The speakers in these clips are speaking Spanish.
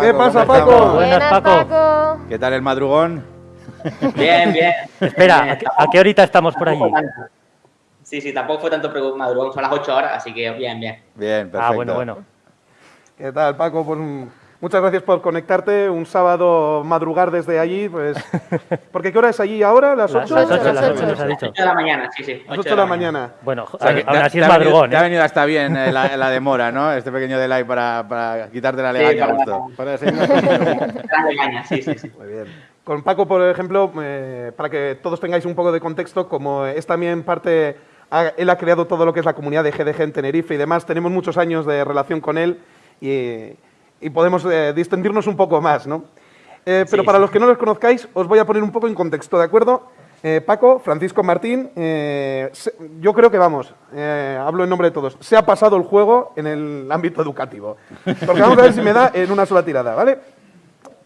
¿Qué pasa, Paco? Buenas, Paco. ¿Qué tal el madrugón? Bien, bien. Espera, ¿a qué, a qué horita estamos por allí? Sí, sí, tampoco fue tanto madrugón, son las 8 horas, así que bien, bien. Bien, perfecto. Ah, bueno, bueno. ¿Qué tal, Paco? Pues, muchas gracias por conectarte. Un sábado madrugar desde allí, pues... ¿Porque qué hora es allí ahora? ¿Las Las 8? las ocho, Las las ocho. ocho nos ha dicho. 8 de la mañana, sí, sí. Las 8 de la mañana. Bueno, O sea, que aún así es madrugón, Te ha ¿eh? venido hasta bien eh, la, la demora, ¿no? Este pequeño delay para, para quitarte la legaña gusto. Para sí, sí, sí. Muy bien. Con Paco, por ejemplo, eh, para que todos tengáis un poco de contexto, como es también parte, ha- él ha creado todo lo que es la comunidad de GDG en Tenerife y demás, tenemos muchos años de relación con él y, y podemos eh, distendirnos un poco más, ¿no? Eh, pero Sí, para sí. los que no los conozcáis, os voy a poner un poco en contexto, ¿de acuerdo? Eh, Paco, Francisco Martín, eh, se- yo creo que vamos, eh, hablo en nombre de todos, se ha pasado el juego en el ámbito educativo. Porque vamos a ver si me da en una sola tirada, ¿vale?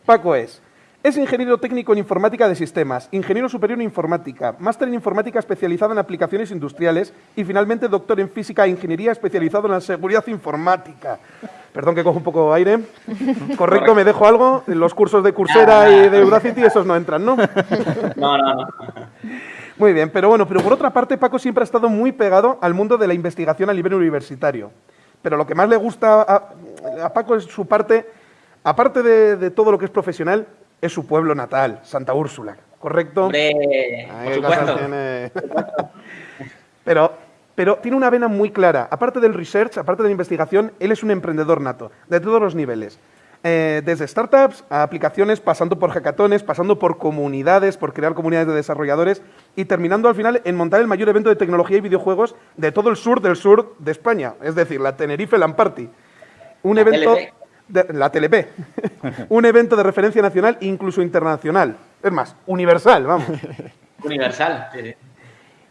Paco es. Es ingeniero técnico en informática de sistemas, ingeniero superior en informática, máster en informática especializado en aplicaciones industriales y finalmente doctor en física e ingeniería especializado en la seguridad informática. Perdón que cojo un poco aire. Correcto, me dejo algo. Los cursos de Coursera y de Udacity, esos no entran, ¿no? No, no, no. Muy bien, pero bueno, pero por otra parte, Paco siempre ha estado muy pegado al mundo de la investigación a nivel universitario. Pero lo que más le gusta a, a Paco es su parte, aparte de, de todo lo que es profesional, es su pueblo natal, Santa Úrsula, ¿correcto? Hombre, Ay, por supuesto. tiene. pero, pero tiene una vena muy clara. Aparte del research, aparte de la investigación, él es un emprendedor nato, de todos los niveles. Eh, desde startups a aplicaciones, pasando por hackatones, pasando por comunidades, por crear comunidades de desarrolladores y terminando al final en montar el mayor evento de tecnología y videojuegos de todo el sur del sur de España, es decir, la Tenerife LAN Party. Un La evento. TLP. de- la TLP. un evento de referencia nacional e incluso internacional. Es más, universal, vamos. Universal.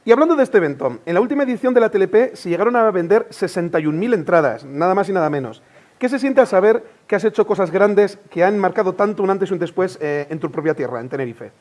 Y hablando de este evento, en la última edición de la TLP se llegaron a vender 61.000 entradas, nada más y nada menos. ¿Qué se siente al saber que has hecho cosas grandes que han marcado tanto un antes y un después eh, en tu propia tierra, en Tenerife?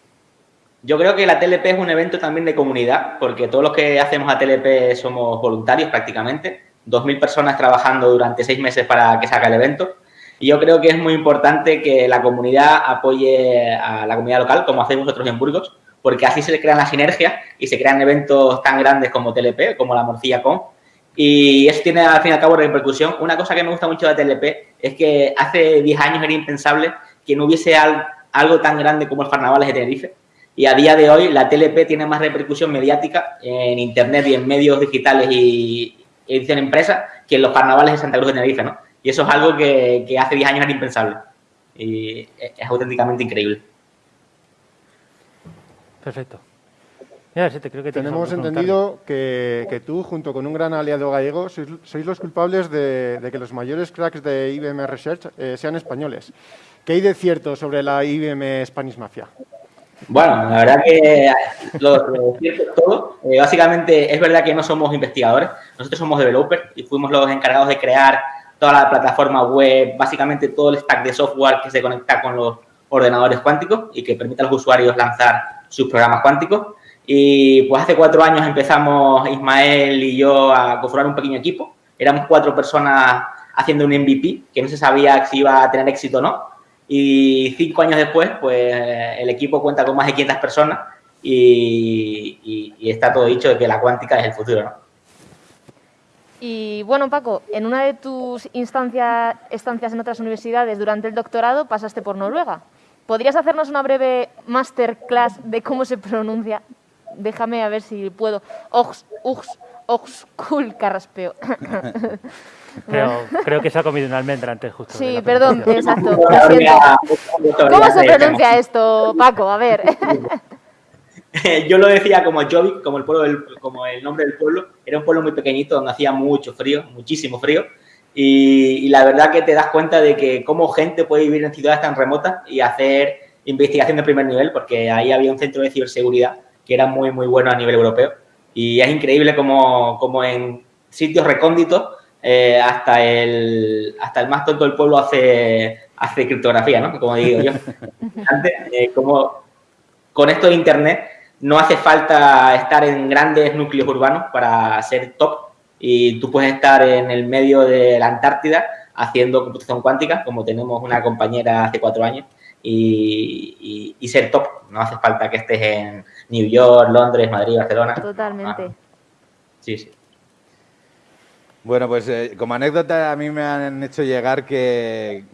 Yo creo que la TLP es un evento también de comunidad, porque todos los que hacemos a TLP somos voluntarios prácticamente. 2.000 personas trabajando durante seis meses para que salga el evento. Y yo creo que es muy importante que la comunidad apoye a la comunidad local, como hacéis vosotros en Burgos, porque así se crean las sinergias y se crean eventos tan grandes como TLP, como la Morcilla Con. Y eso tiene al fin y al cabo repercusión. Una cosa que me gusta mucho de TLP es que hace 10 años era impensable que no hubiese al- algo tan grande como el Carnavales de Tenerife. Y a día de hoy la TLP tiene más repercusión mediática en Internet y en medios digitales y, en empresas que en los carnavales de Santa Cruz de Tenerife, ¿no? Y eso es algo que, que hace 10 años era impensable. Y es auténticamente increíble. Perfecto. Mira, sí, te creo que Tenemos entendido que, que tú, junto con un gran aliado gallego, sois, sois los culpables de, de que los mayores cracks de IBM Research eh, sean españoles. ¿Qué hay de cierto sobre la IBM Spanish Mafia? Bueno, la verdad que lo, lo cierto es todo. Eh, básicamente es verdad que no somos investigadores, nosotros somos developers y fuimos los encargados de crear toda la plataforma web, básicamente todo el stack de software que se conecta con los ordenadores cuánticos y que permite a los usuarios lanzar sus programas cuánticos. Y pues hace cuatro años empezamos Ismael y yo a conformar un pequeño equipo. Éramos cuatro personas haciendo un MVP que no se sabía si iba a tener éxito o no. Y cinco años después, pues el equipo cuenta con más de 500 personas y, está todo dicho de que la cuántica es el futuro, ¿no? Y bueno, Paco, en una de tus instancias, estancias en otras universidades durante el doctorado pasaste por Noruega. ¿Podrías hacernos una breve masterclass de cómo se pronuncia? Déjame a ver si puedo. Ox, ux, oxkul, carraspeo. Creo, creo que se ha comido una almendra antes justo. Sí, perdón, exacto. ¿Cómo se pronuncia esto, Paco? A ver. Yo lo decía como Jovic, como el, pueblo del- como el nombre del pueblo. Era un pueblo muy pequeñito donde hacía mucho frío, muchísimo frío. Y, y la verdad que te das cuenta de que cómo gente puede vivir en ciudades tan remotas y hacer investigación de primer nivel, porque ahí había un centro de ciberseguridad que era muy, muy bueno a nivel europeo. Y es increíble como, como en sitios recónditos eh, hasta, el, hasta el más tonto del pueblo hace, hace criptografía, ¿no? Como digo yo. Antes, eh, como con esto de Internet no hace falta estar en grandes núcleos urbanos para ser top y tú puedes estar en el medio de la Antártida haciendo computación cuántica, como tenemos una compañera hace cuatro años, y, ser top. No hace falta que estés en New York, Londres, Madrid, Barcelona. Totalmente. Ah, sí, sí. Bueno, pues eh, como anécdota a mí me han hecho llegar que,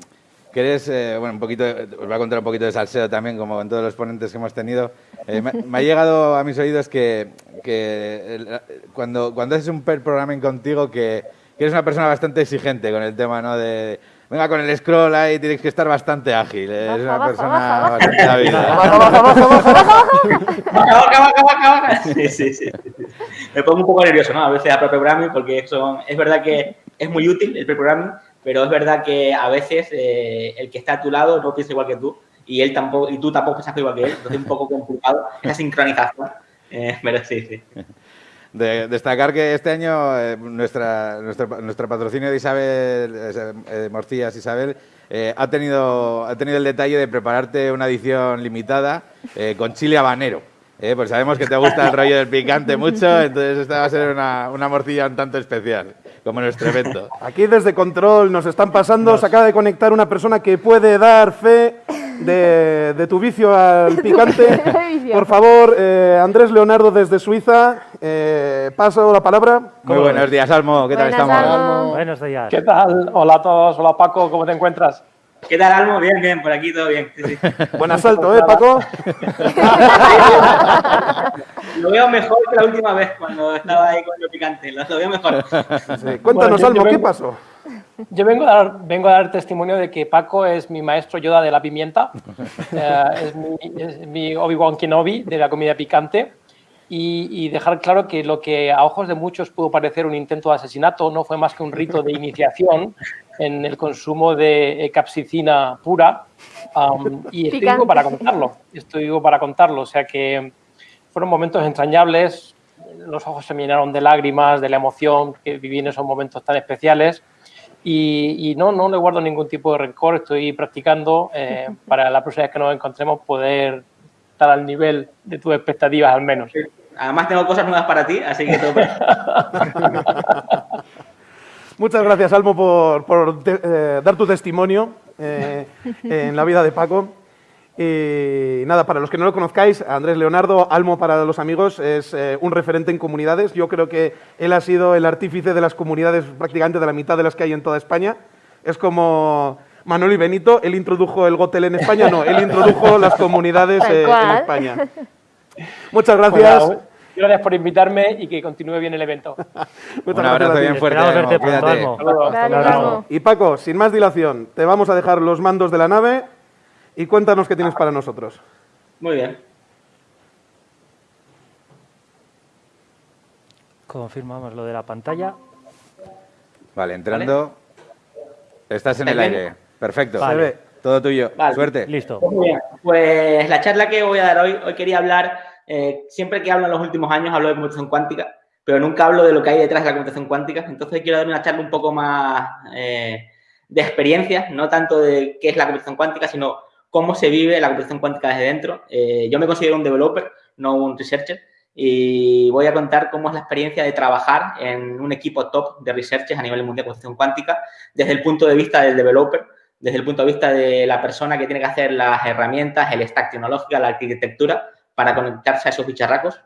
que eres, eh, bueno, un poquito, os voy a contar un poquito de salseo también, como en todos los ponentes que hemos tenido. Eh, me, ha llegado a mis oídos que, que cuando, cuando haces un per programming contigo que que eres una persona bastante exigente con el tema, ¿no? De, venga, con el scroll ahí tienes que estar bastante ágil. Es una persona bastante hábil. Baja, baja, baja, baja, baja. Baja, baja, Sí, sí, sí. Me pongo un poco nervioso, ¿no? A veces a programming porque es verdad que es muy útil el pre-programming, pero es verdad que a veces eh, el que está a tu lado no piensa igual que tú y él tampoco y tú tampoco piensas igual que él, entonces es un poco complicado esa sincronización. Eh, pero sí, sí. De, destacar que este año eh, nuestra, nuestro, patrocinio de Isabel, eh, Morcillas Isabel, eh, ha, tenido, ha tenido el detalle de prepararte una edición limitada con chile habanero. pues sabemos que te gusta el rollo del picante mucho, entonces esta va a ser una, una morcilla un tanto especial, como nuestro evento. Aquí desde Control nos están pasando, se acaba de conectar una persona que puede dar fe de, tu vicio al picante. Por favor, eh, Andrés Leonardo desde Suiza, eh, paso la palabra. Muy buenos días, Almo. ¿Qué tal estamos? Buenos días. ¿Qué tal? Hola a todos. Hola, Paco. ¿Cómo te encuentras? ¿Qué tal, Almo? Bien, bien. Por aquí todo bien. Buen asalto, ¿eh, Paco? lo veo mejor que la última vez cuando estaba ahí con lo picante. Lo, veo mejor. Cuéntanos, Almo, ¿qué pasó? Yo vengo a, dar, vengo a dar testimonio de que Paco es mi maestro Yoda de la pimienta, eh, es mi, mi Obi-Wan Kenobi de la comida picante y, dejar claro que lo que a ojos de muchos pudo parecer un intento de asesinato no fue más que un rito de iniciación en el consumo de capsicina pura y estoy vivo para contarlo, estoy vivo para contarlo, o sea que fueron momentos entrañables, los ojos se me llenaron de lágrimas, de la emoción que viví en esos momentos tan especiales y, no, no le guardo ningún tipo de rencor, estoy practicando eh, para la próxima vez que nos encontremos poder estar al nivel de tus expectativas al menos. Además tengo cosas nuevas para ti, así que todo Muchas gracias, Almo, por, eh, dar tu testimonio eh, en la vida de Paco. Y nada, para los que no lo conozcáis, Andrés Leonardo, Almo para los amigos, es eh, un referente en comunidades. Yo creo que él ha sido el artífice de las comunidades prácticamente de la mitad de las que hay en toda España. Es como Manuel y Benito, él introdujo el Gotel en España, no, él introdujo las comunidades eh, en España. Muchas gracias. gracias por invitarme y que continúe bien el evento. un abrazo bien fuerte. Y Paco, sin más dilación, te vamos a dejar los mandos de la nave y cuéntanos qué tienes para nosotros. Muy bien. Confirmamos lo de la pantalla. Vale, entrando. Estás en el aire. Perfecto. Todo tuyo. Suerte. Listo. Muy bien. Pues la charla que voy a dar hoy, hoy quería hablar, eh, siempre que hablo en los últimos años hablo de computación cuántica, pero nunca hablo de lo que hay detrás de la computación cuántica. Entonces quiero dar una charla un poco más eh, de experiencia, no tanto de qué es la computación cuántica, sino cómo se vive la computación cuántica desde dentro. Eh, yo me considero un developer, no un researcher, y voy a contar cómo es la experiencia de trabajar en un equipo top de researchers a nivel mundial de computación cuántica desde el punto de vista del developer, desde el punto de vista de la persona que tiene que hacer las herramientas, el stack tecnológico, la arquitectura para conectarse a esos bicharracos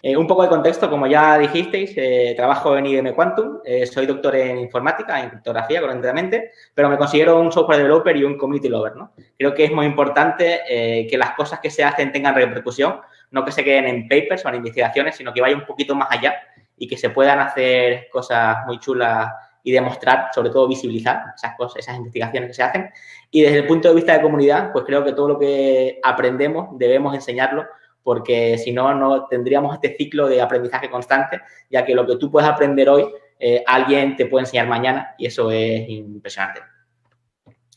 eh, un poco de contexto, como ya dijisteis, eh, trabajo en IBM Quantum, eh, soy doctor en informática, en criptografía, correctamente, pero me considero un software developer y un community lover, ¿no? Creo que es muy importante que las cosas que se hacen tengan repercusión, no que se queden en papers o en investigaciones, sino que vaya un poquito más allá y que se puedan hacer cosas muy chulas y demostrar, sobre todo visibilizar esas cosas, esas investigaciones que se hacen. Y desde el punto de vista de comunidad, pues creo que todo lo que aprendemos debemos enseñarlo porque si no, no tendríamos este ciclo de aprendizaje constante, ya que lo que tú puedes aprender hoy, eh, alguien te puede enseñar mañana y eso es impresionante.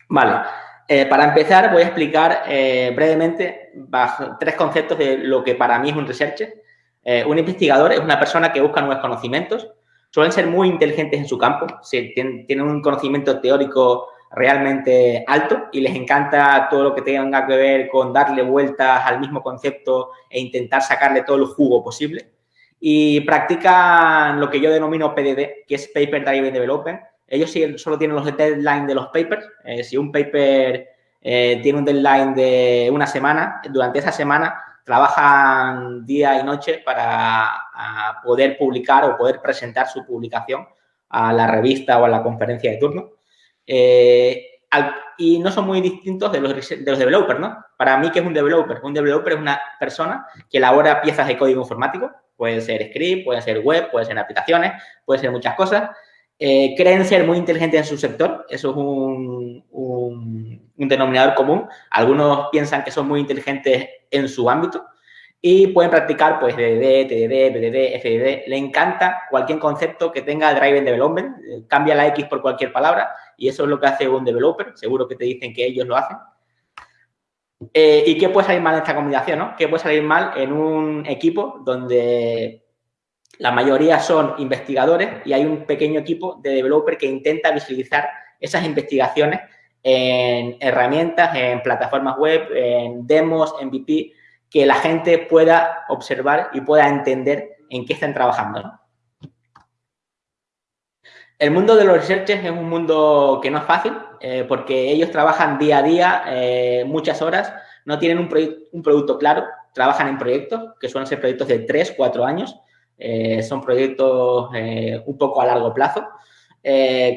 Vale, eh, para empezar voy a explicar eh, brevemente tres conceptos de lo que para mí es un researcher. un investigador es una persona que busca nuevos conocimientos, suelen ser muy inteligentes en su campo, tienen un conocimiento teórico realmente alto y les encanta todo lo que tenga que ver con darle vueltas al mismo concepto e intentar sacarle todo el jugo posible. Y practican lo que yo denomino PDD, que es Paper Driven Development, ellos solo tienen los deadlines de los papers. Eh, si un paper eh, tiene un deadline de una semana, durante esa semana trabajan día y noche para poder publicar o poder presentar su publicación a la revista o a la conferencia de turno. Eh, y no son muy distintos de los, de los developers, ¿no? Para mí, ¿qué es un developer? Un developer es una persona que elabora piezas de código informático, puede ser script, puede ser web, puede ser aplicaciones, puede ser muchas cosas. Eh, creen ser muy inteligentes en su sector, eso es un, un, un denominador común. Algunos piensan que son muy inteligentes en su ámbito, y pueden practicar pues DDD, TDD, BDD, FDD. Le encanta cualquier concepto que tenga Driven Development. Eh, cambia la X por cualquier palabra y eso es lo que hace un developer. Seguro que te dicen que ellos lo hacen. Eh, ¿Y qué puede salir mal en esta combinación? No? ¿Qué puede salir mal en un equipo donde la mayoría son investigadores y hay un pequeño equipo de developer que intenta visualizar esas investigaciones en herramientas, en plataformas web, en demos, MVP, que la gente pueda observar y pueda entender en qué están trabajando. El mundo de los researchers es un mundo que no es fácil eh, porque ellos trabajan día a día, eh, muchas horas, no tienen un, producto claro, trabajan en proyectos que suelen ser proyectos de 3, 4 años, eh, son proyectos un poco a largo plazo.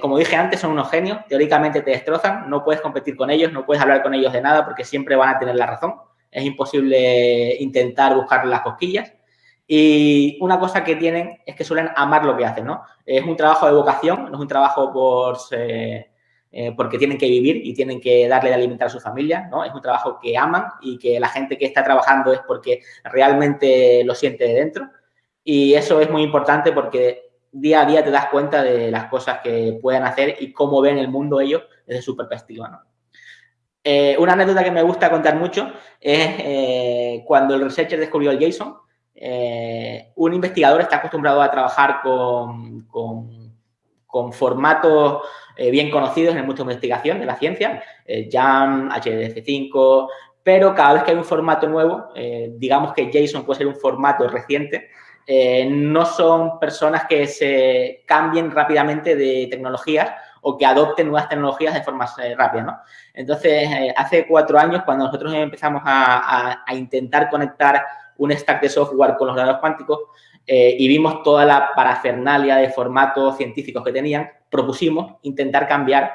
como dije antes, son unos genios, teóricamente te destrozan, no puedes competir con ellos, no puedes hablar con ellos de nada porque siempre van a tener la razón es imposible intentar buscar las cosquillas. Y una cosa que tienen es que suelen amar lo que hacen, ¿no? Es un trabajo de vocación, no es un trabajo por, eh, porque tienen que vivir y tienen que darle de alimentar a su familia, ¿no? Es un trabajo que aman y que la gente que está trabajando es porque realmente lo siente de dentro. Y eso es muy importante porque día a día te das cuenta de las cosas que pueden hacer y cómo ven el mundo ellos desde su perspectiva, ¿no? Eh, una anécdota que me gusta contar mucho es eh, cuando el researcher descubrió el JSON. Eh, un investigador está acostumbrado a trabajar con, con, formatos bien conocidos en el mundo de investigación de la ciencia, JAM, HDF5, pero cada vez que hay un formato nuevo, digamos que JSON puede ser un formato reciente, no son personas que se cambien rápidamente de tecnologías o que adopten nuevas tecnologías de forma eh, rápida, ¿no? Entonces, eh, hace cuatro años, cuando nosotros empezamos a, intentar conectar un stack de software con los datos cuánticos eh, y vimos toda la parafernalia de formatos científicos que tenían, propusimos intentar cambiar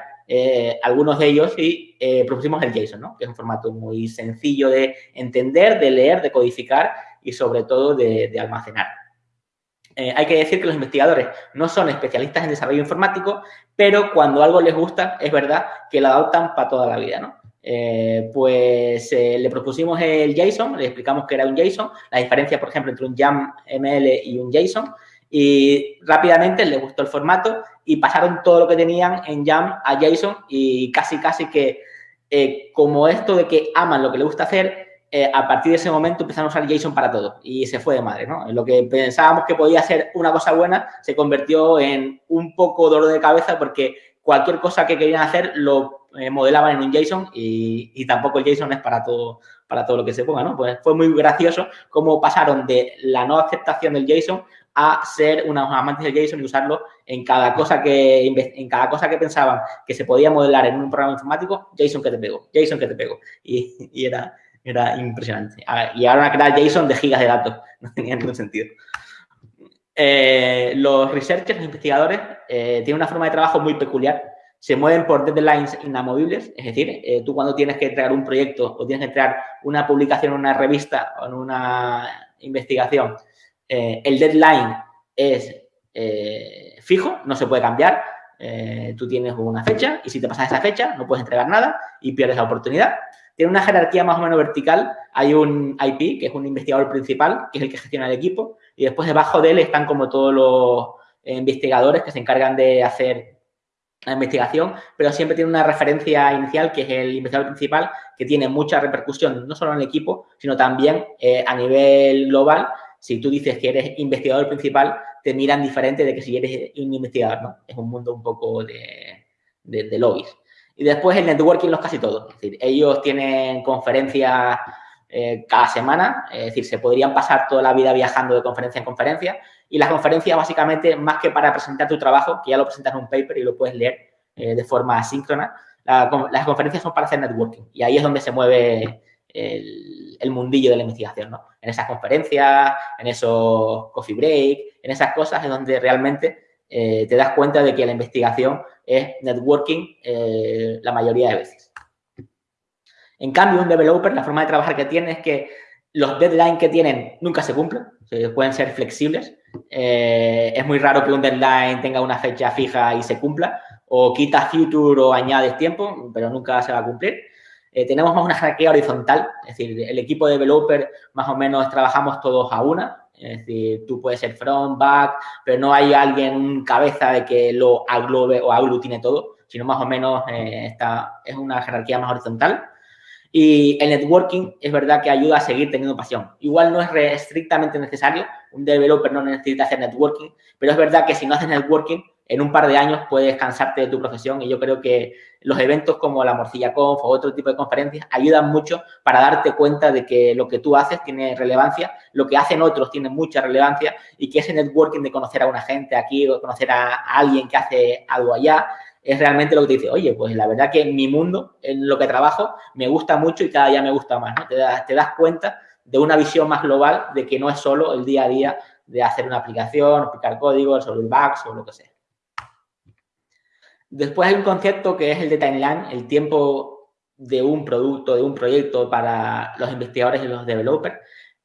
algunos de ellos y propusimos el JSON, ¿no? que es un formato muy sencillo de entender, de leer, de codificar y sobre todo de almacenar. Eh, hay que decir que los investigadores no son especialistas en desarrollo informático, pero cuando algo les gusta, es verdad que lo adoptan para toda la vida, ¿no? Eh, pues eh, le propusimos el JSON, le explicamos que era un JSON, la diferencia, por ejemplo, entre un YAML y un JSON, y rápidamente les gustó el formato y pasaron todo lo que tenían en YAM a JSON y casi, casi que como esto de que aman lo que les gusta hacer, eh, a partir de ese momento empezaron a usar JSON para todo y se fue de madre, ¿no? Lo que pensábamos que podía ser una cosa buena se convirtió en un poco dolor de cabeza porque cualquier cosa que querían hacer lo eh, modelaban en un JSON y, tampoco el JSON es para todo, para todo lo que se ponga, ¿no? Pues fue muy gracioso cómo pasaron de la no aceptación del JSON a ser unos amantes del JSON y usarlo en cada cosa que en cada cosa que pensaban que se podía modelar en un programa informático, JSON que te pego, JSON que te pego. y era, era impresionante. y ahora crear JSON de gigas de datos. No tenía ningún sentido. Eh, los researchers, los investigadores, eh, tienen una forma de trabajo muy peculiar. Se mueven por deadlines inamovibles. Es decir, eh, tú cuando tienes que entregar un proyecto o tienes que entregar una publicación en una revista o en una investigación, el deadline es fijo, no se puede cambiar. tú tienes una fecha y si te pasas esa fecha no puedes entregar nada y pierdes la oportunidad. Tiene una jerarquía más o menos vertical. Hay un IP, que es un investigador principal, que es el que gestiona el equipo, y después debajo de él están como todos los eh, investigadores que se encargan de hacer la investigación, pero siempre tiene una referencia inicial, que es el investigador principal, que tiene mucha repercusión, no solo en el equipo, sino también eh, a nivel global. Si tú dices que eres investigador principal, te miran diferente de que si eres un investigador, ¿no? Es un mundo un poco de, de, de lobbies. Y después el networking los casi todos. Es decir, ellos tienen conferencias eh, cada semana, es decir, se podrían pasar toda la vida viajando de conferencia en conferencia Y las conferencias, básicamente, más que para presentar tu trabajo, que ya lo presentas en un paper y lo puedes leer eh, de forma asíncrona, las conferencias son para hacer networking. Y ahí es donde se mueve el, mundillo de la investigación, ¿no? En esas conferencias, en esos coffee break, en esas cosas es donde realmente eh, te das cuenta de que la investigación es networking eh, la mayoría de veces. En cambio, un developer, la forma de trabajar que tiene es que los deadlines que tienen nunca se cumplen, pueden ser flexibles. Eh, es muy raro que un deadline tenga una fecha fija y se cumpla, o quitas future o añades tiempo, pero nunca se va a cumplir. Eh, tenemos más una jerarquía horizontal, es decir, el equipo de developer más o menos trabajamos todos a una, es decir, tú puedes ser front, back, pero no hay alguien cabeza de que lo aglobe o aglutine todo, sino más o menos eh, está, es una jerarquía más horizontal. Y el networking es verdad que ayuda a seguir teniendo pasión. Igual no es estrictamente necesario, un developer no necesita hacer networking, pero es verdad que si no haces networking, en un par de años puedes cansarte de tu profesión y yo creo que los eventos como la Morcilla Conf o otro tipo de conferencias ayudan mucho para darte cuenta de que lo que tú haces tiene relevancia, lo que hacen otros tiene mucha relevancia y que ese networking de conocer a una gente aquí o conocer a, alguien que hace algo allá es realmente lo que te dice, oye, pues la verdad que mi mundo, en lo que trabajo, me gusta mucho y cada día me gusta más, ¿no? Te das, cuenta de una visión más global de que no es solo el día a día de hacer una aplicación, explicar código, resolver bugs o lo que sea. Después hay un concepto que es el de timeline, el tiempo de un producto, de un proyecto para los investigadores y los developers.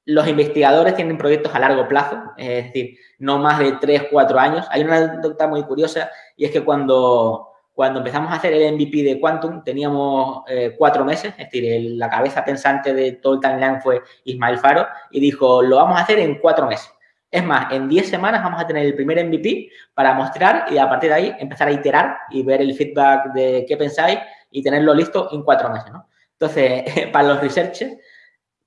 Los investigadores tienen proyectos a largo plazo, es decir, no más de 3, 4 años. Hay una anécdota muy curiosa y es que cuando, cuando empezamos a hacer el MVP de Quantum teníamos eh, cuatro meses, es decir, la cabeza pensante de todo el timeline fue Ismael Faro y dijo, lo vamos a hacer en cuatro meses. Es más, en 10 semanas vamos a tener el primer MVP para mostrar y a partir de ahí empezar a iterar y ver el feedback de qué pensáis y tenerlo listo en cuatro meses. Entonces, para los researchers,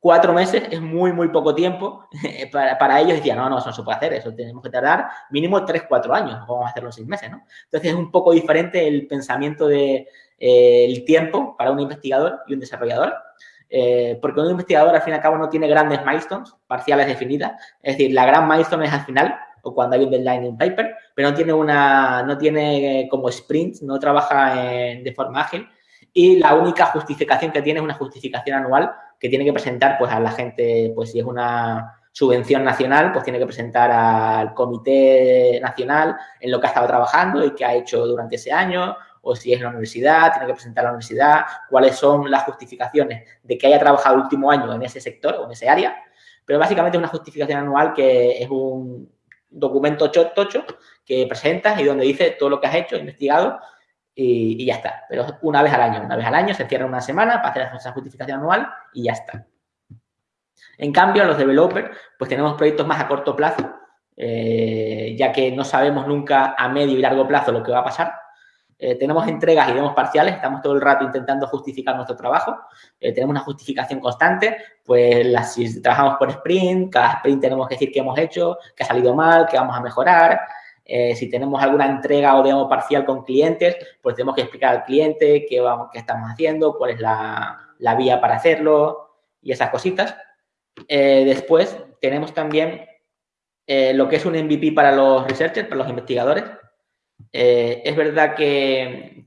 cuatro meses es muy, muy poco tiempo. Para, ellos decían, no, no, eso no se puede hacer, eso tenemos que tardar mínimo tres, cuatro años, vamos a hacerlo en seis meses, ¿no? Entonces, es un poco diferente el pensamiento del de, eh, tiempo para un investigador y un desarrollador. Eh, porque un investigador al fin y al cabo no tiene grandes milestones parciales definidas, es decir, la gran milestone es al final o cuando hay un deadline en paper, pero no tiene una, no tiene como sprint, no trabaja de forma ágil. Y la única justificación que tiene es una justificación anual que tiene que presentar pues a la gente, pues si es una subvención nacional, pues tiene que presentar al comité nacional en lo que ha estado trabajando y que ha hecho durante ese año, o si es la universidad, tiene que presentar a la universidad, cuáles son las justificaciones de que haya trabajado el último año en ese sector o en ese área, pero básicamente es una justificación anual que es un documento tocho que presentas y donde dice todo lo que has hecho, investigado y, ya está. Pero una vez al año, una vez al año se cierra una semana para hacer esa justificación anual y ya está. En cambio, los developers, pues tenemos proyectos más a corto plazo, eh, ya que no sabemos nunca a medio y largo plazo lo que va a pasar. Eh, tenemos entregas y demos parciales, estamos todo el rato intentando justificar nuestro trabajo, eh, tenemos una justificación constante, pues si trabajamos por sprint, cada sprint tenemos que decir qué hemos hecho, qué ha salido mal, qué vamos a mejorar, eh, si tenemos alguna entrega o demo parcial con clientes, pues tenemos que explicar al cliente qué, vamos, qué estamos haciendo, cuál es la, la vía para hacerlo y esas cositas. después tenemos también lo que es un MVP para los researchers, para los investigadores, eh, es verdad que,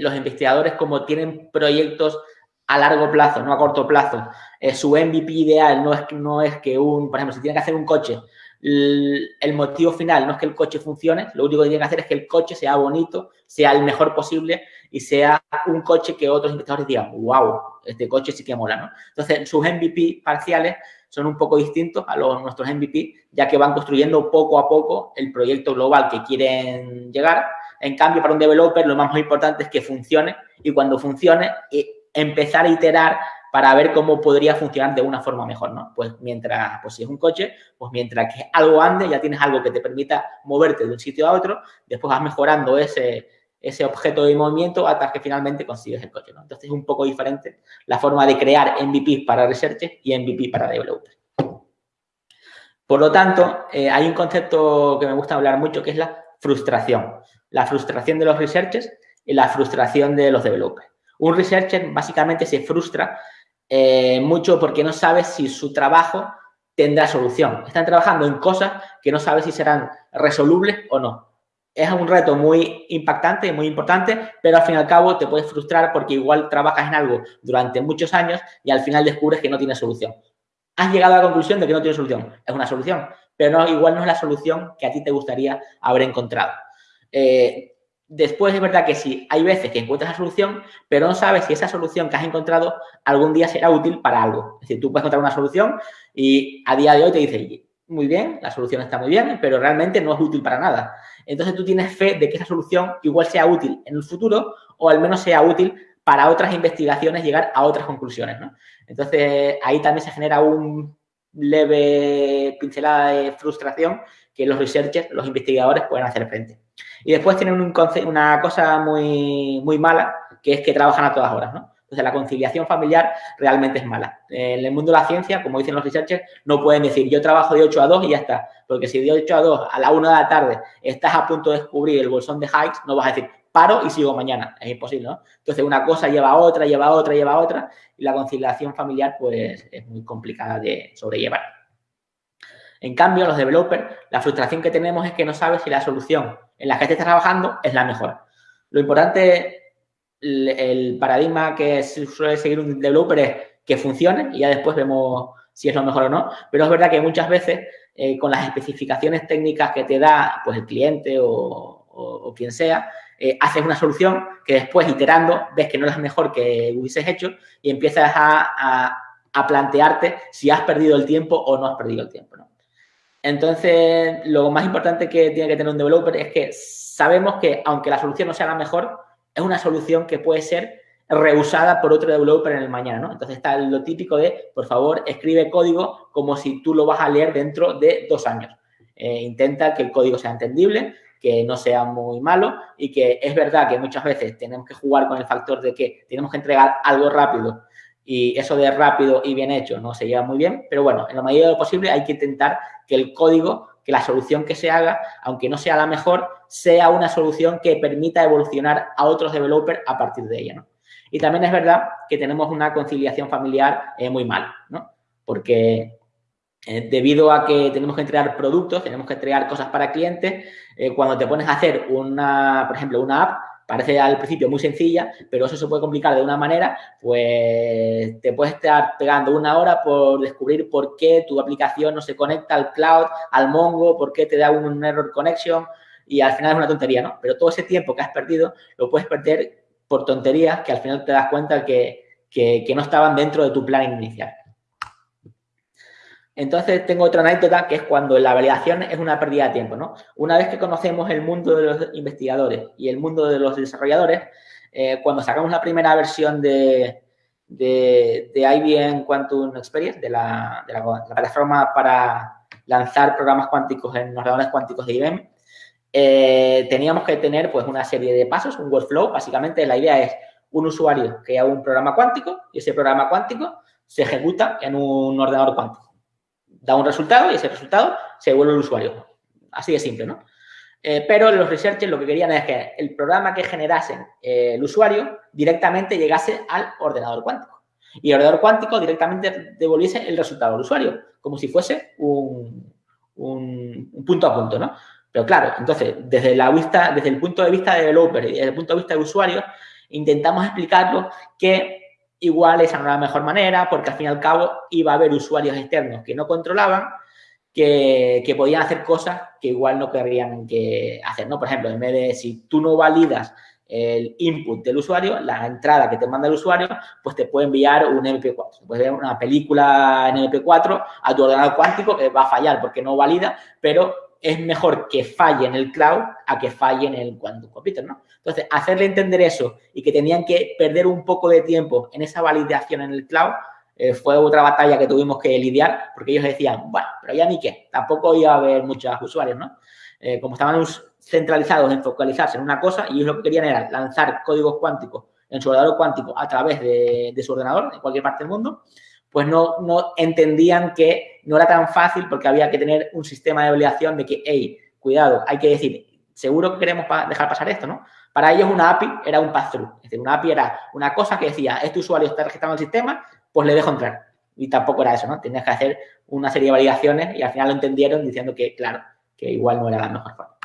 los investigadores, como tienen proyectos a largo plazo, no a corto plazo, eh, su MVP ideal no es, no es que un, por ejemplo, si tiene que hacer un coche, el, motivo final no es que el coche funcione, lo único que tiene que hacer es que el coche sea bonito, sea el mejor posible y sea un coche que otros investigadores digan, wow, este coche sí que mola, ¿no? Entonces, sus MVP parciales son un poco distintos a los nuestros MVP, ya que van construyendo poco a poco el proyecto global que quieren llegar. En cambio, para un developer lo más importante es que funcione y cuando funcione, eh, empezar a iterar para ver cómo podría funcionar de una forma mejor, ¿no? Pues mientras, pues si es un coche, pues mientras que algo ande, ya tienes algo que te permita moverte de un sitio a otro, después vas mejorando ese, ese objeto de movimiento hasta que finalmente consigues el coche. ¿no? Entonces es un poco diferente la forma de crear MVP para research y MVP para developers. Por lo tanto, eh, hay un concepto que me gusta hablar mucho que es la frustración. La frustración de los researchers y la frustración de los developers. Un researcher básicamente se frustra eh, mucho porque no sabe si su trabajo tendrá solución. Están trabajando en cosas que no sabes si serán resolubles o no. Es un reto muy impactante y muy importante, pero al fin y al cabo te puedes frustrar porque igual trabajas en algo durante muchos años y al final descubres que no tiene solución. Has llegado a la conclusión de que no tiene solución. Es una solución, pero no, igual no es la solución que a ti te gustaría haber encontrado. Eh, Después es verdad que sí, hay veces que encuentras la solución, pero no sabes si esa solución que has encontrado algún día será útil para algo. Es decir, tú puedes encontrar una solución y a día de hoy te dice, muy bien, la solución está muy bien, pero realmente no es útil para nada. Entonces tú tienes fe de que esa solución igual sea útil en el futuro o al menos sea útil para otras investigaciones llegar a otras conclusiones. Entonces ahí también se genera un leve pincelada de frustración que los researchers, los investigadores pueden hacer frente. Y después tienen un una cosa muy, muy mala, que es que trabajan a todas horas, ¿no? Entonces, la conciliación familiar realmente es mala. En el mundo de la ciencia, como dicen los researchers, no pueden decir yo trabajo de 8 a 2 y ya está. Porque si de 8 a 2 a la 1 de la tarde estás a punto de descubrir el bolsón de Higgs, no vas a decir paro y sigo mañana. Es imposible, ¿no? Entonces, una cosa lleva a otra, lleva a otra, lleva a otra. Y la conciliación familiar, pues, es muy complicada de sobrellevar. En cambio, los developers, la frustración que tenemos es que no sabes si la solución en la que estés trabajando es la mejor. Lo importante, el, paradigma que suele seguir un developer es que funcione y ya después vemos si es lo mejor o no. Pero es verdad que muchas veces eh, con las especificaciones técnicas que te da pues, el cliente o, quien sea, eh, haces una solución que después, iterando, ves que no es la mejor que hubieses hecho y empiezas a, a plantearte si has perdido el tiempo o no has perdido el tiempo. Entonces, lo más importante que tiene que tener un developer es que sabemos que, aunque la solución no sea la mejor, es una solución que puede ser reusada por otro developer en el mañana, ¿no? Entonces está lo típico de, por favor, escribe código como si tú lo vas a leer dentro de dos años. Eh, intenta que el código sea entendible, que no sea muy malo y que es verdad que muchas veces tenemos que jugar con el factor de que tenemos que entregar algo rápido y eso de rápido y bien hecho no se lleva muy bien, pero bueno, en la medida de lo posible hay que intentar que el código, que la solución que se haga, aunque no sea la mejor, sea una solución que permita evolucionar a otros developers a partir de ella, ¿no? Y también es verdad que tenemos una conciliación familiar eh, muy mala, ¿no? Porque eh, debido a que tenemos que entregar productos, tenemos que entregar cosas para clientes, eh, cuando te pones a hacer una, por ejemplo, una app, parece al principio muy sencilla, pero eso se puede complicar de una manera, pues te puedes estar pegando una hora por descubrir por qué tu aplicación no se conecta al cloud, al Mongo, por qué te da un error connection y al final es una tontería, ¿no? Pero todo ese tiempo que has perdido lo puedes perder por tonterías que al final te das cuenta que, que, no estaban dentro de tu plan inicial. Entonces, tengo otra anécdota que es cuando la validación es una pérdida de tiempo, ¿no? Una vez que conocemos el mundo de los investigadores y el mundo de los desarrolladores, eh, cuando sacamos la primera versión de, de, IBM Quantum Experience, de, la, plataforma para lanzar programas cuánticos en ordenadores cuánticos de IBM, eh, teníamos que tener pues una serie de pasos, un workflow. Básicamente la idea es un usuario que haga un programa cuántico y ese programa cuántico se ejecuta en un ordenador cuántico da un resultado y ese resultado se devuelve al usuario. Así de simple, ¿no? Eh, pero los researchers lo que querían es que el programa que generase eh, el usuario directamente llegase al ordenador cuántico. Y el ordenador cuántico directamente devolviese el resultado al usuario, como si fuese un, punto a punto, ¿no? Pero claro, entonces, desde, la vista, desde el punto de vista de developer y desde el punto de vista de usuario, intentamos explicarlo que igual esa no era la mejor manera, porque al fin y al cabo iba a haber usuarios externos que no controlaban, que, podían hacer cosas que igual no querrían que hacer, ¿no? Por ejemplo, en vez de si tú no validas el input del usuario, la entrada que te manda el usuario, pues te puede enviar un MP4. Puedes ver una película en MP4 a tu ordenador cuántico que va a fallar porque no valida, pero es mejor que falle en el cloud a que falle en el quantum computer, ¿no? Entonces, hacerle entender eso y que tenían que perder un poco de tiempo en esa validación en el cloud eh, fue otra batalla que tuvimos que lidiar porque ellos decían, bueno, pero ya ni qué, tampoco iba a haber muchos usuarios, ¿no? Eh, como estaban centralizados en focalizarse en una cosa y ellos lo que querían era lanzar códigos cuánticos en su ordenador cuántico a través de, de su ordenador en cualquier parte del mundo, pues no, no entendían que no era tan fácil porque había que tener un sistema de validación de que, hey, cuidado, hay que decir, seguro que queremos dejar pasar esto, ¿no? Para ellos una API era un pass-through. Es decir, una API era una cosa que decía, este usuario está registrado en el sistema, pues le dejo entrar. Y tampoco era eso, ¿no? Tenías que hacer una serie de validaciones y al final lo entendieron diciendo que, claro, que igual no era la mejor forma.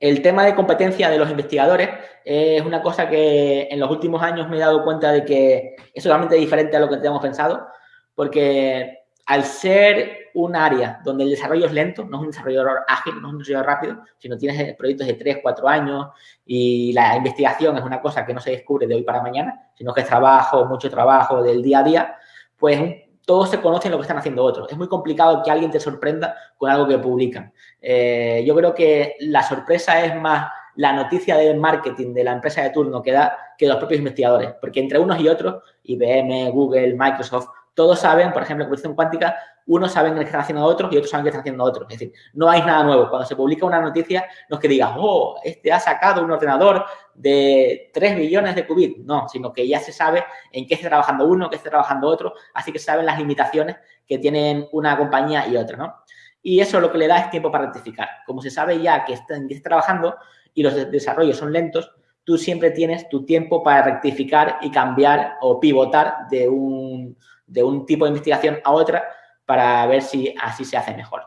El tema de competencia de los investigadores es una cosa que en los últimos años me he dado cuenta de que es totalmente diferente a lo que teníamos pensado, porque al ser un área donde el desarrollo es lento, no es un desarrollador ágil, no es un desarrollador rápido, sino tienes proyectos de 3, 4 años y la investigación es una cosa que no se descubre de hoy para mañana, sino que es trabajo, mucho trabajo del día a día, pues todos se conocen lo que están haciendo otros. Es muy complicado que alguien te sorprenda con algo que publican. Eh, yo creo que la sorpresa es más la noticia de marketing de la empresa de turno que da que los propios investigadores, porque entre unos y otros, IBM, Google, Microsoft, todos saben, por ejemplo, en computación cuántica, unos saben que están haciendo otros y otros saben que están haciendo otros. Es decir, no hay nada nuevo. Cuando se publica una noticia, no es que digas, oh, este ha sacado un ordenador de 3 billones de qubits. No, sino que ya se sabe en qué está trabajando uno, qué está trabajando otro, así que saben las limitaciones que tienen una compañía y otra, ¿no? Y eso lo que le da es tiempo para rectificar. Como se sabe ya que está, en qué está trabajando y los desarrollos son lentos, tú siempre tienes tu tiempo para rectificar y cambiar o pivotar de un de un tipo de investigación a otra para ver si así se hace mejor.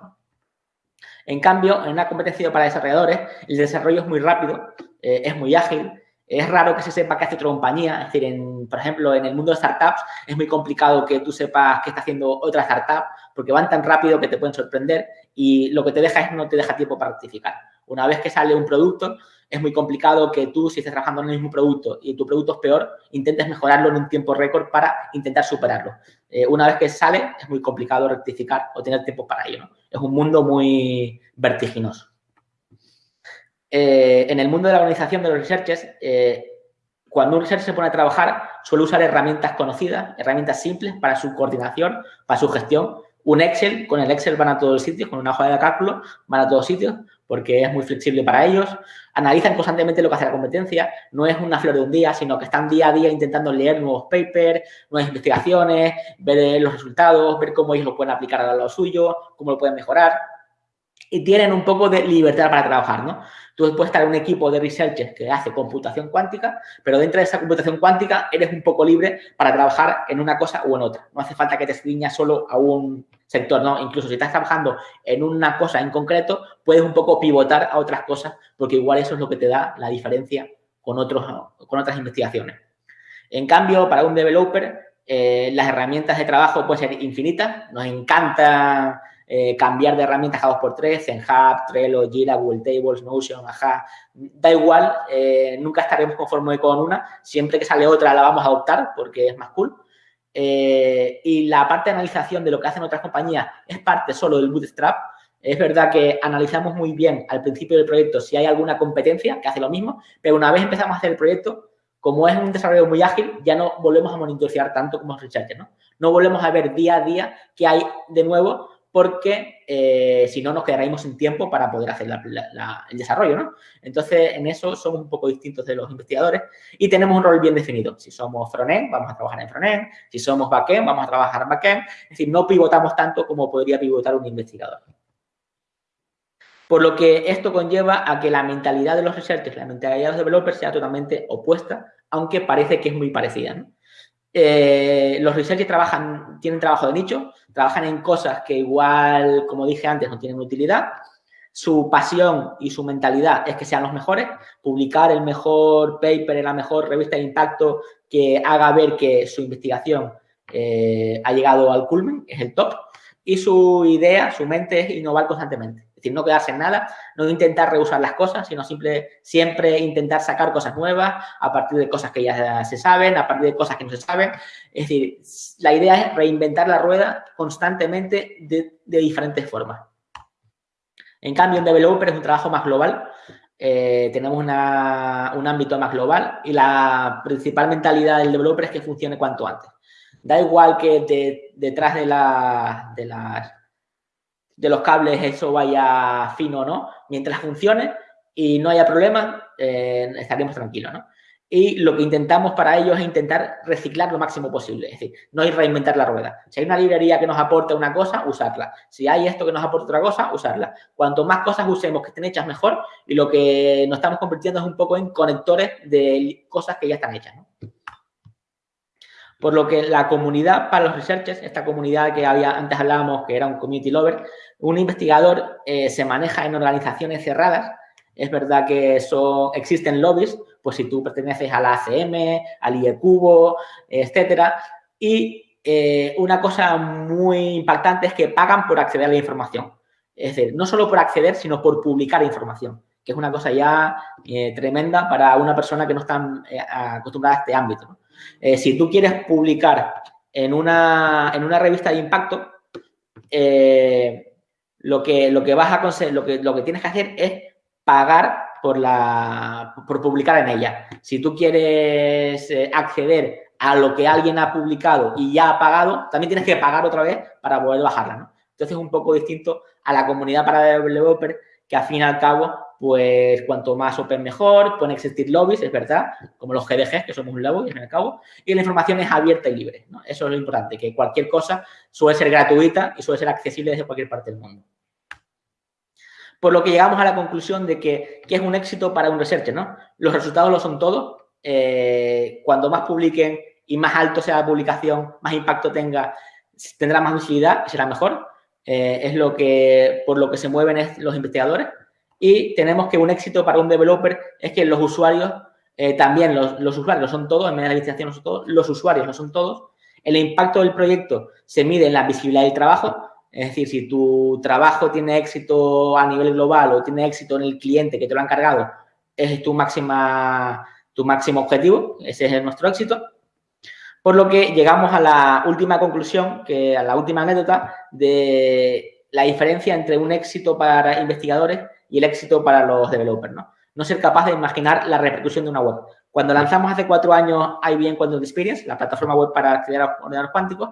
En cambio, en una competencia para desarrolladores, el desarrollo es muy rápido, eh, es muy ágil, es raro que se sepa qué hace otra compañía. Es decir, en, por ejemplo, en el mundo de startups es muy complicado que tú sepas qué está haciendo otra startup porque van tan rápido que te pueden sorprender y lo que te deja es no te deja tiempo para rectificar. Una vez que sale un producto, es muy complicado que tú, si estás trabajando en el mismo producto y tu producto es peor, intentes mejorarlo en un tiempo récord para intentar superarlo. Eh, una vez que sale, es muy complicado rectificar o tener tiempo para ello. Es un mundo muy vertiginoso. Eh, en el mundo de la organización de los researchers, eh, cuando un researcher se pone a trabajar, suele usar herramientas conocidas, herramientas simples para su coordinación, para su gestión. Un Excel, con el Excel van a todos los sitios, con una hoja de cálculo van a todos sitios, porque es muy flexible para ellos. Analizan constantemente lo que hace la competencia. No es una flor de un día, sino que están día a día intentando leer nuevos papers, nuevas investigaciones, ver los resultados, ver cómo ellos lo pueden aplicar a lo suyo, cómo lo pueden mejorar. Y tienen un poco de libertad para trabajar, ¿no? Tú puedes estar en un equipo de researchers que hace computación cuántica, pero dentro de esa computación cuántica eres un poco libre para trabajar en una cosa o en otra. No hace falta que te ciñas solo a un sector, ¿no? Incluso si estás trabajando en una cosa en concreto, puedes un poco pivotar a otras cosas, porque igual eso es lo que te da la diferencia con, otros, con otras investigaciones. En cambio, para un developer, eh, las herramientas de trabajo pueden ser infinitas. Nos encanta eh, cambiar de herramientas dos por tres, Zenhub, Trello, Jira, Google Tables, Notion, Aja, da igual, eh, nunca estaremos conformes con una, siempre que sale otra la vamos a adoptar porque es más cool. Eh, y la parte de analización de lo que hacen otras compañías es parte solo del bootstrap. Es verdad que analizamos muy bien al principio del proyecto si hay alguna competencia que hace lo mismo, pero una vez empezamos a hacer el proyecto, como es un desarrollo muy ágil, ya no volvemos a monitorear tanto como researchers, ¿no? No volvemos a ver día a día qué hay de nuevo porque eh, si no nos quedaríamos sin tiempo para poder hacer el desarrollo, ¿no? Entonces, en eso somos un poco distintos de los investigadores y tenemos un rol bien definido. Si somos frontend, vamos a trabajar en frontend. Si somos backend, vamos a trabajar en backend. Es decir, no pivotamos tanto como podría pivotar un investigador. Por lo que esto conlleva a que la mentalidad de los researchers, la mentalidad de los developers sea totalmente opuesta, aunque parece que es muy parecida. Eh, los researchers trabajan, tienen trabajo de nicho, trabajan en cosas que igual, como dije antes, no tienen utilidad. Su pasión y su mentalidad es que sean los mejores, publicar el mejor paper en la mejor revista de impacto que haga ver que su investigación eh, ha llegado al culmen, es el top. Y su idea, su mente es innovar constantemente. No quedarse en nada, no intentar rehusar las cosas, sino simple, siempre intentar sacar cosas nuevas a partir de cosas que ya se saben, a partir de cosas que no se saben. Es decir, la idea es reinventar la rueda constantemente de, diferentes formas. En cambio, en Developer es un trabajo más global. Eh, tenemos un ámbito más global y la principal mentalidad del developer es que funcione cuanto antes. Da igual que detrás de, de las de los cables eso vaya fino o no, mientras funcione y no haya problemas, eh, estaremos tranquilos, ¿no? Y lo que intentamos para ello es intentar reciclar lo máximo posible, es decir, no ir reinventar la rueda. Si hay una librería que nos aporta una cosa, usarla. Si hay esto que nos aporta otra cosa, usarla. Cuanto más cosas usemos que estén hechas mejor y lo que nos estamos convirtiendo es un poco en conectores de cosas que ya están hechas, ¿no? Por lo que la comunidad para los researchers, esta comunidad que había antes hablábamos que era un community lover, un investigador eh, se maneja en organizaciones cerradas. Es verdad que son, existen lobbies, pues si tú perteneces a la ACM, al IECubo, etcétera. Y eh, una cosa muy impactante es que pagan por acceder a la información. Es decir, no solo por acceder, sino por publicar información, que es una cosa ya eh, tremenda para una persona que no está acostumbrada a este ámbito. Eh, si tú quieres publicar en una, en una revista de impacto, eh, lo, que, lo, que vas a lo, que, lo que tienes que hacer es pagar por, la, por publicar en ella. Si tú quieres eh, acceder a lo que alguien ha publicado y ya ha pagado, también tienes que pagar otra vez para poder bajarla. ¿no? Entonces es un poco distinto a la comunidad para developer que al fin y al cabo pues cuanto más open mejor, pueden existir lobbies, es verdad, como los GDG, que somos un lobby, al fin y al cabo, y la información es abierta y libre, ¿no? Eso es lo importante, que cualquier cosa suele ser gratuita y suele ser accesible desde cualquier parte del mundo. Por lo que llegamos a la conclusión de que, es un éxito para un researcher, ¿no? Los resultados lo son todos. Eh, cuando más publiquen y más alto sea la publicación, más impacto tenga, tendrá más visibilidad y será mejor. Eh, es lo que, por lo que se mueven los investigadores. Y tenemos que un éxito para un developer es que los usuarios, eh, también los, usuarios no son todos, en medio de la administración no son todos, los usuarios no son todos. El impacto del proyecto se mide en la visibilidad del trabajo, es decir, si tu trabajo tiene éxito a nivel global o tiene éxito en el cliente que te lo ha encargado, es tu, máxima, tu máximo objetivo, ese es nuestro éxito. Por lo que llegamos a la última conclusión, que a la última anécdota de la diferencia entre un éxito para investigadores y el éxito para los developers, ¿no? Ser capaz de imaginar la repercusión de una web. Cuando lanzamos hace cuatro años IBM Quantum Experience, la plataforma web para a ordenadores cuánticos,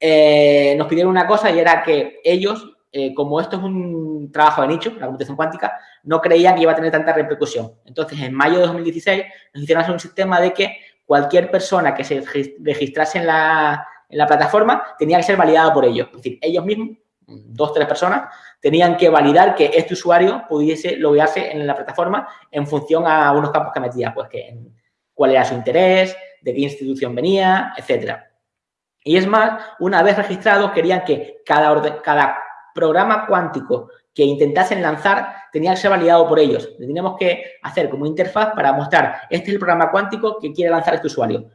eh, nos pidieron una cosa y era que ellos, eh, como esto es un trabajo de nicho, la computación cuántica, no creían que iba a tener tanta repercusión. Entonces, en mayo de 2016 nos hicieron hacer un sistema de que cualquier persona que se registrase en la, plataforma tenía que ser validada por ellos. Es decir, ellos mismos dos, tres personas, tenían que validar que este usuario pudiese loguearse en la plataforma en función a unos campos que metía, pues que cuál era su interés, de qué institución venía, etcétera. Y es más, una vez registrados, querían que cada, cada programa cuántico que intentasen lanzar tenía que ser validado por ellos. Teníamos que hacer como interfaz para mostrar, este es el programa cuántico que quiere lanzar este usuario.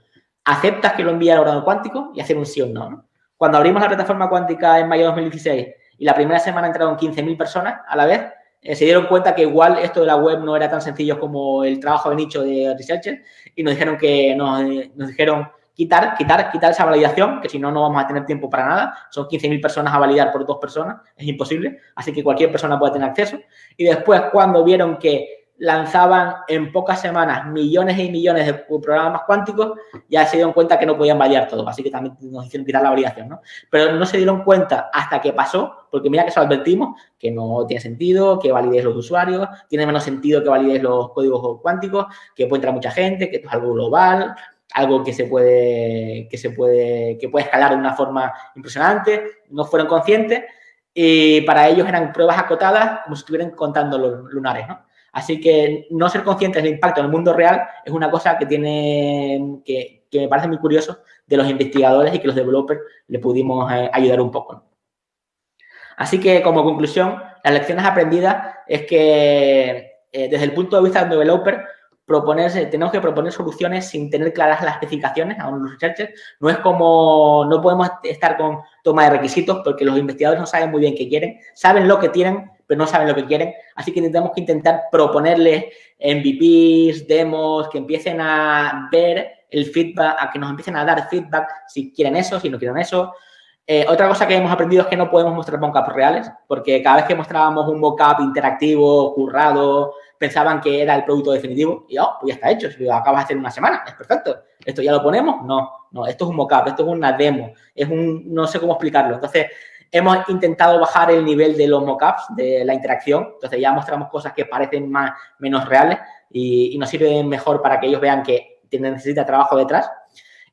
Aceptas que lo envíe al ordenador cuántico y hacer un sí o no. Cuando abrimos la plataforma cuántica en mayo de 2016 y la primera semana entraron 15.000 personas a la vez, eh, se dieron cuenta que igual esto de la web no era tan sencillo como el trabajo de nicho de researcher y nos dijeron que nos, dijeron quitar, quitar, quitar esa validación, que si no, no vamos a tener tiempo para nada. Son 15.000 personas a validar por dos personas, es imposible, así que cualquier persona puede tener acceso. Y después, cuando vieron que lanzaban en pocas semanas millones y millones de programas cuánticos, ya se dieron cuenta que no podían validar todo, así que también nos hicieron quitar la validación, ¿no? Pero no se dieron cuenta hasta que pasó, porque mira que eso advertimos, que no tiene sentido, que validéis los usuarios, tiene menos sentido que validéis los códigos cuánticos, que puede entrar mucha gente, que esto es algo global, algo que se puede, que se puede, que puede escalar de una forma impresionante, no fueron conscientes y para ellos eran pruebas acotadas como si estuvieran contando los lunares, ¿no? Así que no ser conscientes del impacto en el mundo real es una cosa que tiene que, me parece muy curioso de los investigadores y que los developers le pudimos eh, ayudar un poco. Así que, como conclusión, las lecciones aprendidas es que eh, desde el punto de vista del developer, proponerse, tenemos que proponer soluciones sin tener claras las especificaciones a los researchers. No es como, no podemos estar con toma de requisitos porque los investigadores no saben muy bien qué quieren, saben lo que tienen, pero no saben lo que quieren. Así que tenemos que intentar proponerles MVPs, demos, que empiecen a ver el feedback, a que nos empiecen a dar feedback si quieren eso, si no quieren eso. Eh, otra cosa que hemos aprendido es que no podemos mostrar mockups reales, porque cada vez que mostrábamos un mockup interactivo, currado, pensaban que era el producto definitivo y, oh, pues ya está hecho, si lo acabas de hacer una semana, es perfecto. ¿Esto ya lo ponemos? No, no, esto es un mockup, esto es una demo, es un, no sé cómo explicarlo. Entonces, Hemos intentado bajar el nivel de los mockups, de la interacción. Entonces ya mostramos cosas que parecen más, menos reales y, nos sirven mejor para que ellos vean que necesita trabajo detrás.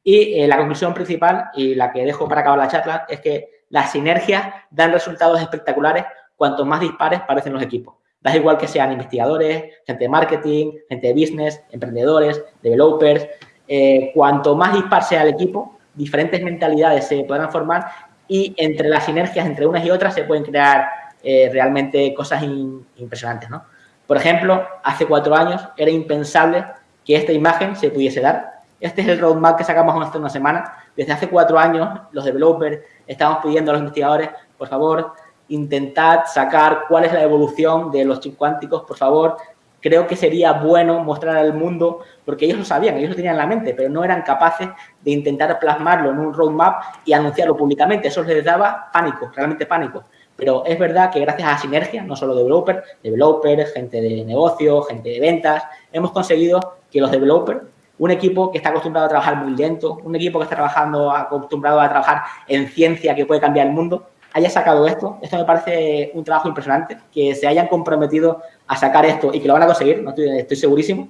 Y eh, la conclusión principal y la que dejo para acabar la charla es que las sinergias dan resultados espectaculares cuanto más dispares parecen los equipos. Da igual que sean investigadores, gente de marketing, gente de business, emprendedores, developers. Eh, cuanto más dispar sea el equipo, diferentes mentalidades se podrán formar y entre las sinergias entre unas y otras se pueden crear eh, realmente cosas impresionantes, ¿no? Por ejemplo, hace cuatro años era impensable que esta imagen se pudiese dar. Este es el roadmap que sacamos hace una semana. Desde hace cuatro años, los developers estamos pidiendo a los investigadores, por favor, intentad sacar cuál es la evolución de los chips cuánticos, por favor, creo que sería bueno mostrar al mundo, porque ellos lo sabían, ellos lo tenían en la mente, pero no eran capaces de intentar plasmarlo en un roadmap y anunciarlo públicamente. Eso les daba pánico, realmente pánico. Pero es verdad que gracias a la sinergia, no solo developers, developers, gente de negocio, gente de ventas, hemos conseguido que los developers, un equipo que está acostumbrado a trabajar muy lento, un equipo que está trabajando, acostumbrado a trabajar en ciencia que puede cambiar el mundo, haya sacado esto. Esto me parece un trabajo impresionante, que se hayan comprometido a sacar esto y que lo van a conseguir, no estoy, segurísimo.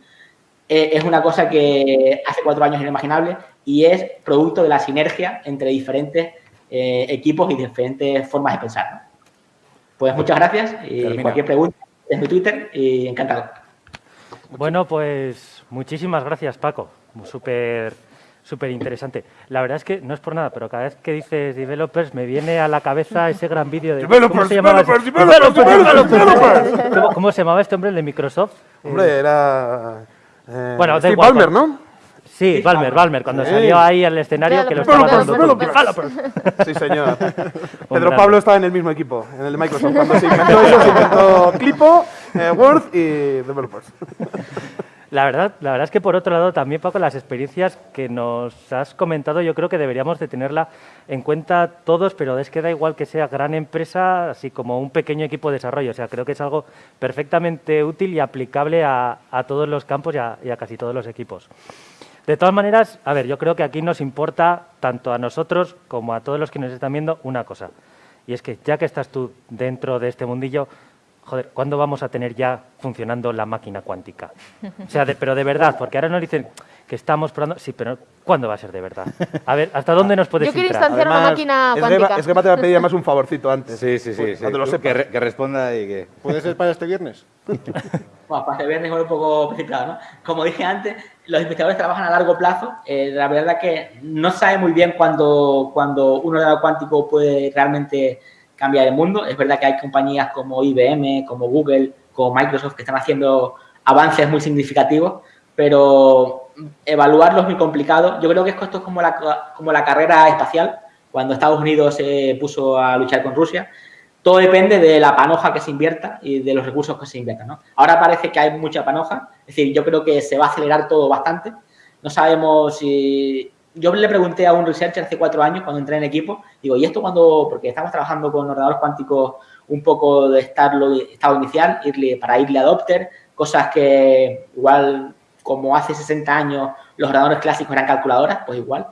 Eh, es una cosa que hace cuatro años inimaginable y es producto de la sinergia entre diferentes eh, equipos y diferentes formas de pensar. Pues muchas gracias y cualquier pregunta en mi Twitter y encantado. Bueno, pues muchísimas gracias, Paco. Súper súper interesante. La verdad es que no es por nada, pero cada vez que dices developers me viene a la cabeza ese gran vídeo de... Developers, developers, developers, ¿Cómo, se llamaba este hombre, el de Microsoft? Hombre, era... Eh, bueno, Steve Ballmer, ¿no? Sí, Balmer, Balmer, cuando salió ahí al escenario que lo estaba dando developers. Sí, señor. Pedro Pablo estaba en el mismo equipo, en el de Microsoft. Cuando se inventó eso, se inventó Clipo, eh, Word y Developers. La verdad, la verdad es que por otro lado también, Paco, las experiencias que nos has comentado yo creo que deberíamos de tenerla en cuenta todos, pero es que da igual que sea gran empresa, así como un pequeño equipo de desarrollo. O sea, creo que es algo perfectamente útil y aplicable a, todos los campos y a, casi todos los equipos. De todas maneras, a ver, yo creo que aquí nos importa tanto a nosotros como a todos los que nos están viendo una cosa. Y es que ya que estás tú dentro de este mundillo, joder, ¿cuándo vamos a tener ya funcionando la máquina cuántica? O sea, pero de verdad, porque ahora nos dicen que estamos probando, sí, pero ¿cuándo va a ser de verdad? A ver, ¿hasta dónde nos puedes Yo quiero instanciar una máquina cuántica. Es que te va a pedir además un favorcito antes. Sí, sí, sí. Cuando lo Que, responda y que... ¿Puede ser para este viernes? Bueno, para este viernes es un poco precipitado, ¿no? Como dije antes, los investigadores trabajan a largo plazo. Eh, la verdad es que no sabe muy bien cuándo, cuando un ordenador cuántico puede realmente cambiar el mundo. Es verdad que hay compañías como IBM, como Google, como Microsoft que están haciendo avances muy significativos, pero evaluarlo es muy complicado. Yo creo que esto es como la, como la carrera espacial, cuando Estados Unidos se puso a luchar con Rusia. Todo depende de la panoja que se invierta y de los recursos que se inviertan. Ahora parece que hay mucha panoja, es decir, yo creo que se va a acelerar todo bastante. No sabemos si yo le pregunté a un researcher hace cuatro años cuando entré en equipo, digo, ¿y esto cuando, porque estamos trabajando con ordenadores cuánticos un poco de estado, estado inicial, irle, para irle adopter, cosas que igual como hace 60 años los ordenadores clásicos eran calculadoras, pues igual.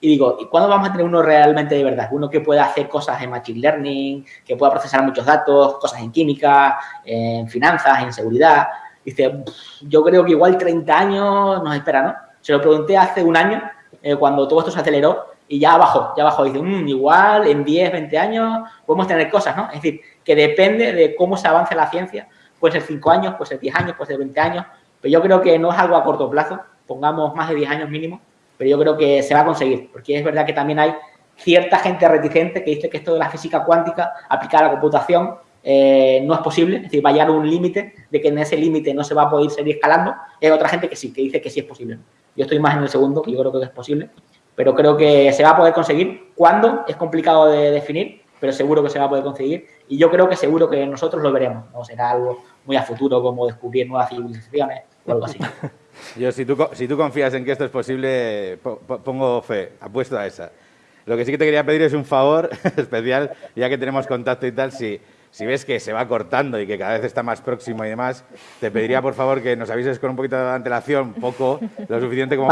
Y digo, ¿y cuándo vamos a tener uno realmente de verdad? Uno que pueda hacer cosas en Machine Learning, que pueda procesar muchos datos, cosas en química, en finanzas, en seguridad. Dice, yo creo que igual 30 años nos espera, ¿no? Se lo pregunté hace un año eh, cuando todo esto se aceleró y ya bajó, ya bajó. Dice, mm, igual en 10, 20 años podemos tener cosas, ¿no? Es decir, que depende de cómo se avance la ciencia. Puede ser 5 años, puede ser 10 años, puede ser 20 años, pero yo creo que no es algo a corto plazo, pongamos más de 10 años mínimo, pero yo creo que se va a conseguir, porque es verdad que también hay cierta gente reticente que dice que esto de la física cuántica aplicada a la computación eh, no es posible, es decir, va a llegar un límite de que en ese límite no se va a poder seguir escalando. Y hay otra gente que sí, que dice que sí es posible. Yo estoy más en el segundo, que yo creo que es posible, pero creo que se va a poder conseguir. ¿Cuándo? Es complicado de definir, pero seguro que se va a poder conseguir. Y yo creo que seguro que nosotros lo veremos. No será algo muy a futuro como descubrir nuevas civilizaciones o algo así. Yo, si tú, si tú confías en que esto es posible, pongo fe, apuesto a esa. Lo que sí que te quería pedir es un favor especial, ya que tenemos contacto y tal, si si ves que se va cortando y que cada vez está más próximo y demás, te pediría por favor que nos avises con un poquito de antelación, poco, lo suficiente como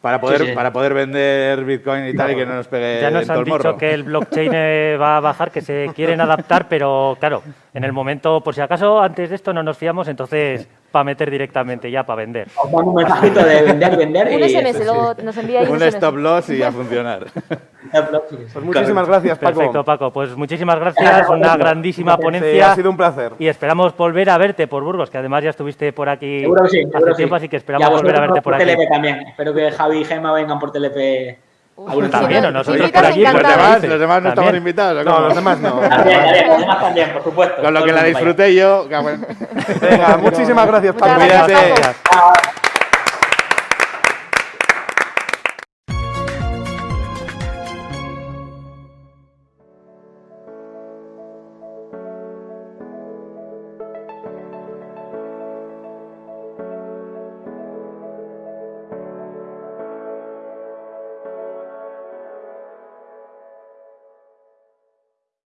para, poder, para poder vender Bitcoin y tal y que no nos pegue Ya nos han dicho que el blockchain eh, va a bajar, que se quieren adaptar, pero claro, en el momento, por si acaso antes de esto no nos fiamos, entonces para meter directamente ya para vender. un mensajito de vender, vender. Un SMS, luego nos envía un, un stop loss y a funcionar. Pues muchísimas gracias, Paco. Perfecto, Paco. Pues muchísimas gracias. Una grandísima ponencia. ha sido un placer. Y esperamos volver a verte por Burgos, que además ya estuviste por aquí seguro que sí, hace tiempo, así que esperamos volver a verte por, por aquí. también. Espero que Javi y Gemma vengan por TLP Algunos También, o no- nosotros por aquí, Los demás, los demás no estamos también. invitados. ¿o No, los demás no. También, los demás también, por supuesto. Con lo que la disfruté yo. Venga, muchísimas gracias, gracias, Cuídate.